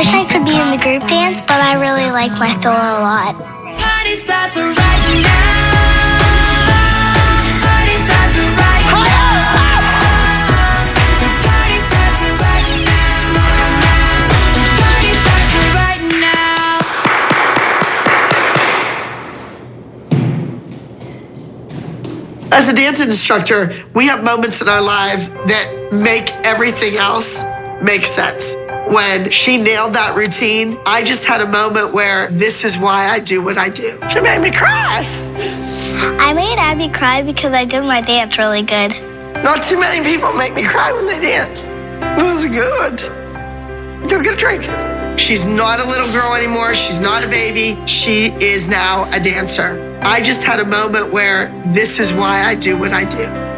wish I could be in the group dance, but I really like my solo a lot. Party starts right now. Party starts right now. Party starts right now. Party starts right now. As a dance instructor, we have moments in our lives that make everything else make sense. When she nailed that routine, I just had a moment where this is why I do what I do. She made me cry. I made Abby cry because I did my dance really good. Not too many people make me cry when they dance. It was good. Go get a drink. She's not a little girl anymore. She's not a baby. She is now a dancer. I just had a moment where this is why I do what I do.